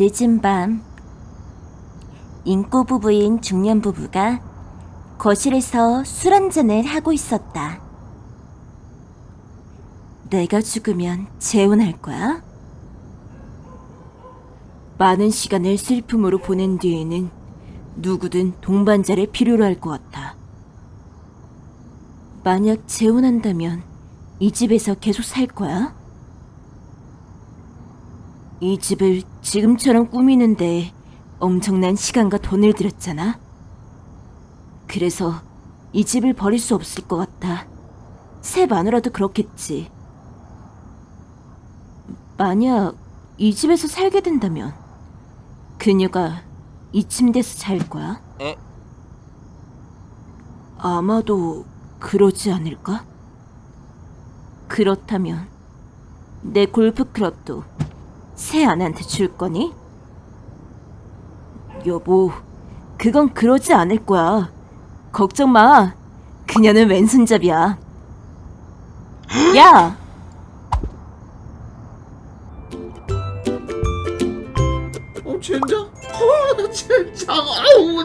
늦은 밤 인꼬 부부인 중년 부부가 거실에서 술 한잔을 하고 있었다. 내가 죽으면 재혼할 거야? 많은 시간을 슬픔으로 보낸 뒤에는 누구든 동반자를 필요로 할 것 같아. 만약 재혼한다면 이 집에서 계속 살 거야? 이 집을 지금처럼 꾸미는데 엄청난 시간과 돈을 들였잖아. 그래서 이 집을 버릴 수 없을 것 같아. 새 마누라도 그렇겠지. 만약 이 집에서 살게 된다면 그녀가 이 침대에서 잘 거야? 에? 아마도 그러지 않을까? 그렇다면 내 골프 클럽도 새 아내한테 줄 거니? 여보, 그건 그러지 않을 거야. 걱정 마. 그녀는 왼손잡이야. 야! 어 젠장? 어 젠장 아우